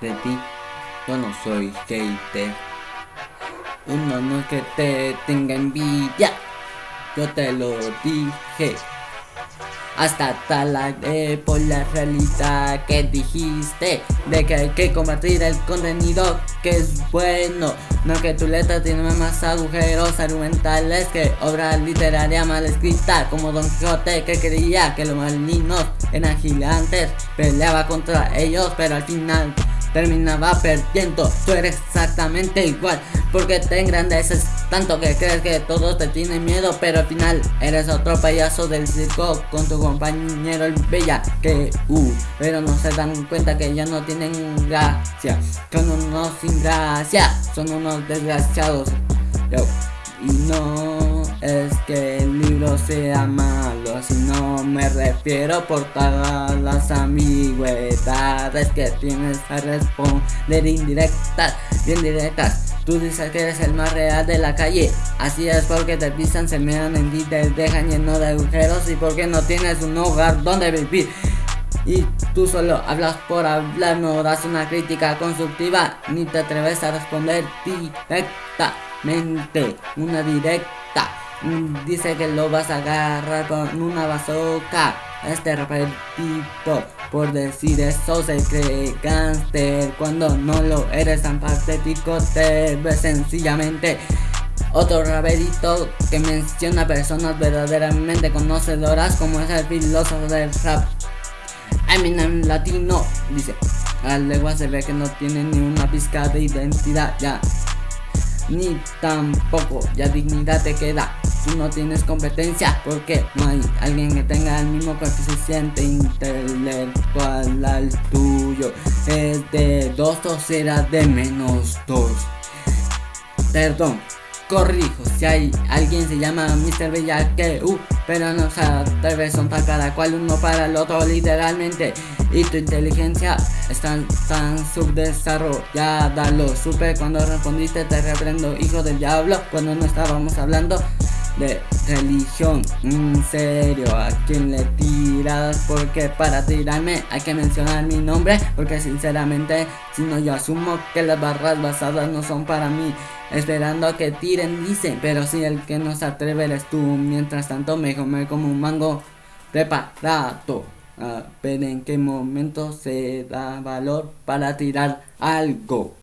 de ti, yo no soy hater. Uno no es que te tenga envidia, yo te lo dije. Hasta tal por la realidad que dijiste. De que hay que compartir el contenido que es bueno. No que tu letra tiene más agujeros argumentales Que obra literaria mal escrita. Como Don Quijote que creía que los malinos eran gigantes. Peleaba contra ellos pero al final terminaba perdiendo. Tú eres exactamente igual porque te engrandeces tanto que crees que todos te tienen miedo Pero al final eres otro payaso del circo con tu compañero el bella que uh, Pero no se dan cuenta que ya no tienen gracia. Son unos sin gracia, son unos desgraciados. Y no es que libro sea malo, sino me refiero por todas las ambigüedades que tienes a responder indirectas, bien directas Tú dices que eres el más real de la calle Así es porque te pisan, se mean en ti, te dejan lleno de agujeros Y porque no tienes un hogar donde vivir y tú solo hablas por hablar, no das una crítica constructiva, ni te atreves a responder directamente, una directa. Dice que lo vas a agarrar con una bazooka. Este repetito por decir eso se cree gangster Cuando no lo eres tan patético te ves sencillamente otro raperito que menciona personas verdaderamente conocedoras como es el filósofo del rap Eminem latino. Dice la lengua se ve que no tiene ni una pizca de identidad ya. Ni tampoco ya dignidad te queda Tú no tienes competencia porque no hay alguien que tenga el mismo coeficiente intelectual al tuyo. Es de 2 o será de menos 2. Perdón, corrijo, si hay alguien se llama Mr. Bella que uh, pero no se atreve son para cada cual uno para el otro literalmente y tu inteligencia está tan subdesarrollada lo supe cuando respondiste te reprendo hijo del diablo cuando no estábamos hablando de religión. En serio, a quien le tiras Porque para tirarme hay que mencionar mi nombre Porque sinceramente, si no yo asumo que las barras basadas no son para mí. Esperando a que tiren, dicen Pero si el que no se atreve eres tú. Mientras tanto me come como un mango preparado. A ver en qué momento se da valor para tirar algo